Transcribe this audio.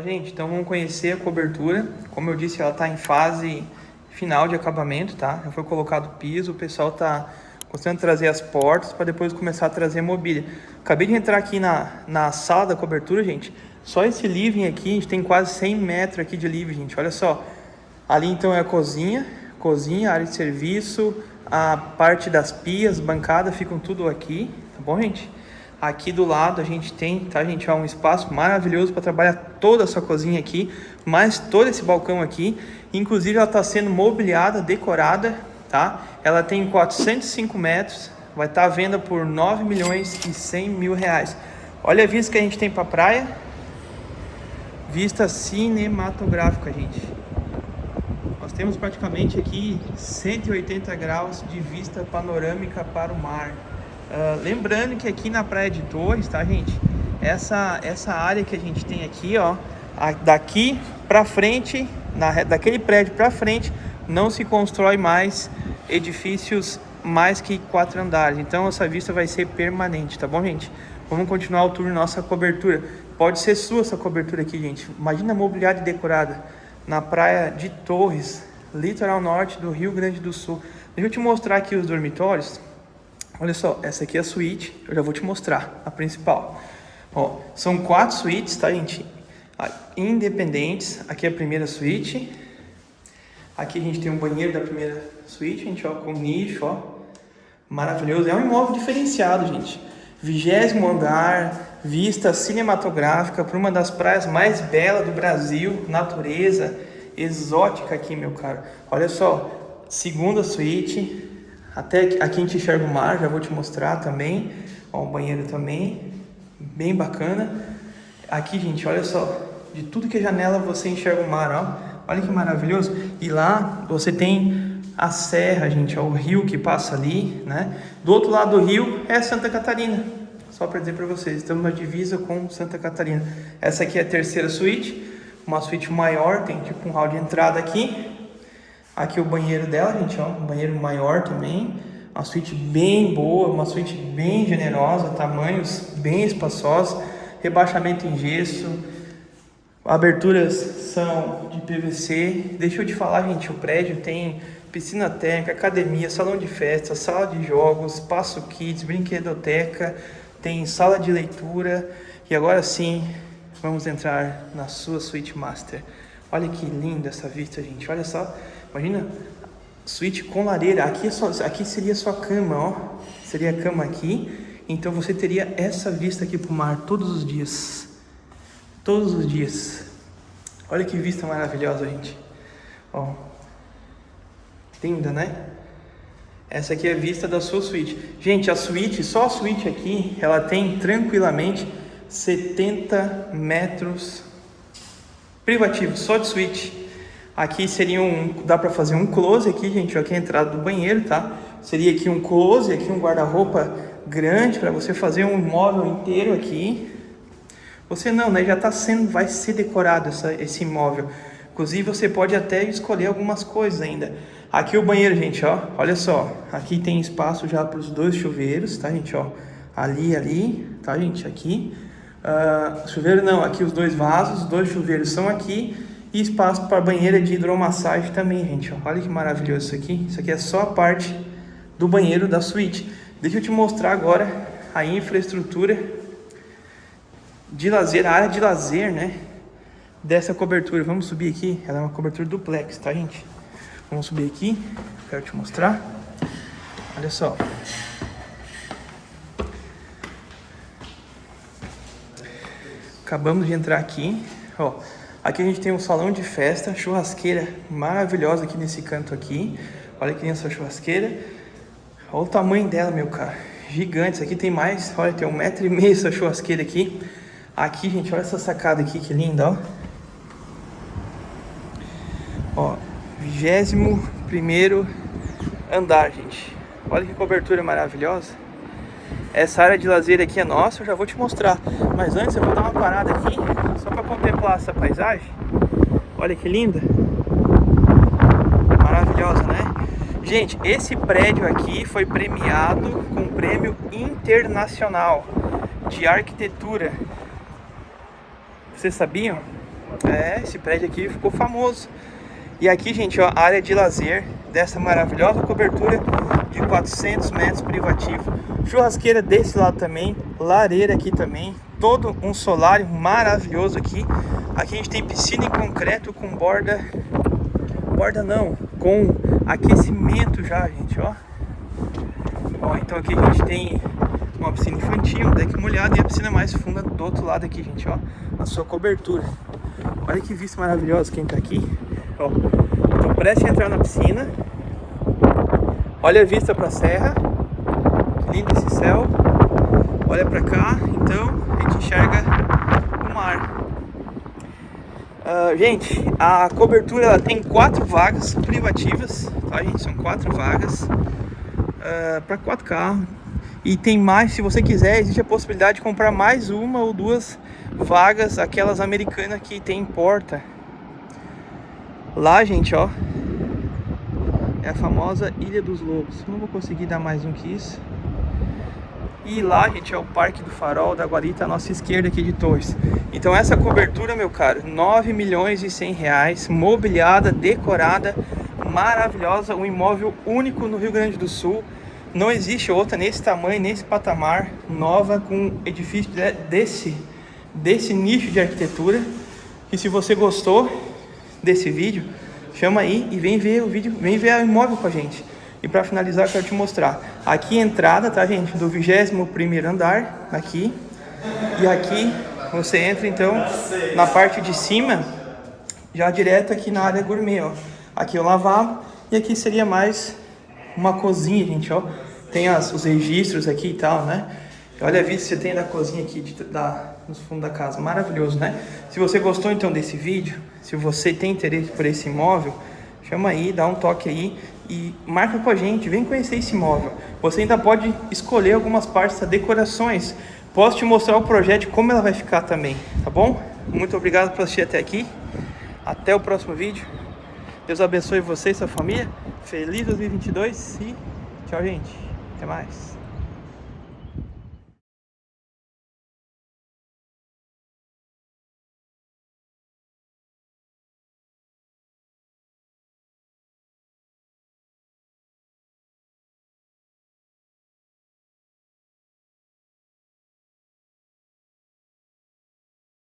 Fala gente, então vamos conhecer a cobertura. Como eu disse, ela está em fase final de acabamento, tá? Já foi colocado piso, o pessoal está gostando de trazer as portas para depois começar a trazer mobília. Acabei de entrar aqui na, na sala da cobertura, gente. Só esse living aqui, a gente tem quase 100 metros aqui de living, gente. Olha só. Ali então é a cozinha, cozinha, área de serviço, a parte das pias, bancada, ficam tudo aqui, tá bom, gente? Aqui do lado a gente tem, tá, gente, ó, um espaço maravilhoso para trabalhar toda a sua cozinha aqui, mais todo esse balcão aqui. Inclusive ela está sendo mobiliada, decorada, tá? Ela tem 405 metros, vai estar tá à venda por 9 milhões e 100 mil reais. Olha a vista que a gente tem para a praia. Vista cinematográfica, gente. Nós temos praticamente aqui 180 graus de vista panorâmica para o mar. Uh, lembrando que aqui na Praia de Torres, tá, gente? Essa, essa área que a gente tem aqui, ó, a, daqui para frente, na, daquele prédio para frente, não se constrói mais edifícios mais que quatro andares. Então essa vista vai ser permanente, tá bom, gente? Vamos continuar o tour nossa cobertura. Pode ser sua essa cobertura aqui, gente. Imagina mobiliário decorada na praia de Torres, litoral norte do Rio Grande do Sul. Deixa eu te mostrar aqui os dormitórios. Olha só, essa aqui é a suíte, eu já vou te mostrar, a principal. Ó, são quatro suítes, tá, gente? Ah, independentes. Aqui é a primeira suíte. Aqui a gente tem um banheiro da primeira suíte, gente, ó, com nicho, ó. Maravilhoso. É um imóvel diferenciado, gente. Vigésimo andar, vista cinematográfica para uma das praias mais belas do Brasil, natureza exótica aqui, meu caro. Olha só, segunda suíte, até aqui a gente enxerga o mar, já vou te mostrar também. Ó, o banheiro também, bem bacana. Aqui, gente, olha só, de tudo que é janela você enxerga o mar, ó. Olha que maravilhoso. E lá você tem a serra, gente, ó, o rio que passa ali, né? Do outro lado do rio é Santa Catarina. Só para dizer para vocês, estamos na divisa com Santa Catarina. Essa aqui é a terceira suíte, uma suíte maior, tem tipo um hall de entrada aqui. Aqui o banheiro dela, gente, ó, um banheiro maior também. Uma suíte bem boa, uma suíte bem generosa, tamanhos bem espaçosos, rebaixamento em gesso, aberturas são de PVC. Deixa eu te falar, gente, o prédio tem piscina técnica, academia, salão de festa, sala de jogos, espaço kids, brinquedoteca, tem sala de leitura. E agora sim, vamos entrar na sua suíte master. Olha que linda essa vista, gente. Olha só Imagina, suíte com lareira. Aqui, é aqui seria a sua cama, ó. Seria a cama aqui. Então você teria essa vista aqui pro mar todos os dias. Todos os dias. Olha que vista maravilhosa, gente. Ó. Linda, né? Essa aqui é a vista da sua suíte. Gente, a suíte, só a suíte aqui, ela tem tranquilamente 70 metros privativos, só de suíte. Aqui seria um, dá para fazer um close aqui, gente, aqui é a entrada do banheiro, tá? Seria aqui um close, aqui um guarda-roupa grande para você fazer um móvel inteiro aqui. Você não, né? Já está sendo, vai ser decorado essa, esse imóvel. Inclusive você pode até escolher algumas coisas ainda. Aqui o banheiro, gente, ó, olha só. Aqui tem espaço já para os dois chuveiros, tá, gente, ó. Ali, ali, tá, gente, aqui. Uh, chuveiro não, aqui os dois vasos, os dois chuveiros são aqui. E espaço para banheira de hidromassagem também, gente. Olha que maravilhoso isso aqui. Isso aqui é só a parte do banheiro da suíte. Deixa eu te mostrar agora a infraestrutura de lazer, a área de lazer, né? Dessa cobertura. Vamos subir aqui. Ela é uma cobertura duplex, tá, gente? Vamos subir aqui. Quero te mostrar. Olha só. Acabamos de entrar aqui. Ó, Aqui a gente tem um salão de festa, churrasqueira maravilhosa aqui nesse canto aqui. Olha que essa churrasqueira. Olha o tamanho dela, meu cara. Gigante. Isso aqui tem mais, olha, tem um metro e meio essa churrasqueira aqui. Aqui, gente, olha essa sacada aqui, que linda, ó. Ó, vigésimo primeiro andar, gente. Olha que cobertura maravilhosa. Essa área de lazer aqui é nossa, eu já vou te mostrar. Mas antes eu vou dar uma parada aqui, só para contemplar essa paisagem. Olha que linda. Maravilhosa, né? Gente, esse prédio aqui foi premiado com o prêmio internacional de arquitetura. Vocês sabiam? É, esse prédio aqui ficou famoso. E aqui, gente, ó, a área de lazer dessa maravilhosa cobertura de 400 metros privativo. Churrasqueira desse lado também, lareira aqui também, todo um solário maravilhoso aqui. Aqui a gente tem piscina em concreto com borda, borda não, com aquecimento já, gente, ó. Ó, então aqui a gente tem uma piscina infantil, deck molhado e a piscina mais funda do outro lado aqui, gente, ó, a sua cobertura. Olha que vista maravilhosa quem tá aqui, ó. Então preste a entrar na piscina. Olha a vista pra serra. Lindo esse céu. Olha pra cá, então a gente enxerga o mar. Uh, gente, a cobertura ela tem quatro vagas privativas, tá gente? São quatro vagas uh, para quatro carros. E tem mais, se você quiser, existe a possibilidade de comprar mais uma ou duas vagas, aquelas americanas que tem porta. Lá, gente, ó, é a famosa Ilha dos Lobos. Não vou conseguir dar mais um que isso. E lá, gente, é o Parque do Farol da Guarita, à nossa esquerda aqui de Torres. Então essa cobertura, meu caro, 9 milhões e 100 reais, mobiliada, decorada, maravilhosa, um imóvel único no Rio Grande do Sul. Não existe outra nesse tamanho, nesse patamar, nova, com edifício desse, desse nicho de arquitetura. E se você gostou desse vídeo, chama aí e vem ver o vídeo, vem ver o imóvel com a gente. E para finalizar, eu quero te mostrar. Aqui a entrada, tá, gente? Do 21º andar, aqui. E aqui você entra, então, na parte de cima, já direto aqui na área gourmet, ó. Aqui é o lavabo e aqui seria mais uma cozinha, gente, ó. Tem as, os registros aqui e tal, né? Olha a vista que você tem da cozinha aqui, de, da, no fundo da casa. Maravilhoso, né? Se você gostou, então, desse vídeo, se você tem interesse por esse imóvel, chama aí, dá um toque aí e marca com a gente, vem conhecer esse imóvel. Você ainda pode escolher algumas partes das decorações. Posso te mostrar o projeto, como ela vai ficar também, tá bom? Muito obrigado por assistir até aqui. Até o próximo vídeo. Deus abençoe você e sua família. Feliz 2022 e tchau, gente. Até mais.